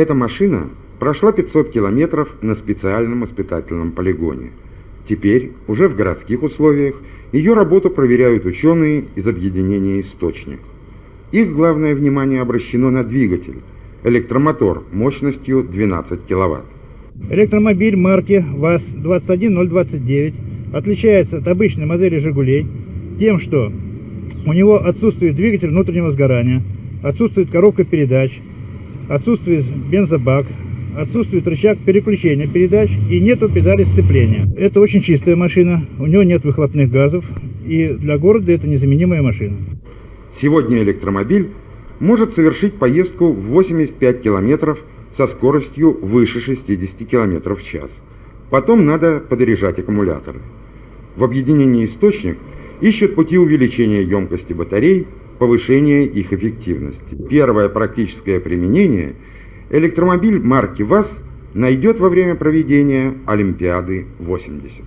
Эта машина прошла 500 километров на специальном испытательном полигоне. Теперь, уже в городских условиях, ее работу проверяют ученые из объединения «Источник». Их главное внимание обращено на двигатель, электромотор мощностью 12 киловатт. Электромобиль марки ВАЗ-21029 отличается от обычной модели «Жигулей» тем, что у него отсутствует двигатель внутреннего сгорания, отсутствует коробка передач, отсутствует бензобак, отсутствует рычаг переключения передач и нету педали сцепления. Это очень чистая машина, у него нет выхлопных газов, и для города это незаменимая машина. Сегодня электромобиль может совершить поездку в 85 километров со скоростью выше 60 км в час. Потом надо подорежать аккумуляторы. В объединении «Источник» ищут пути увеличения емкости батарей, повышения их эффективности. Первое практическое применение электромобиль марки ВАЗ найдет во время проведения Олимпиады 80.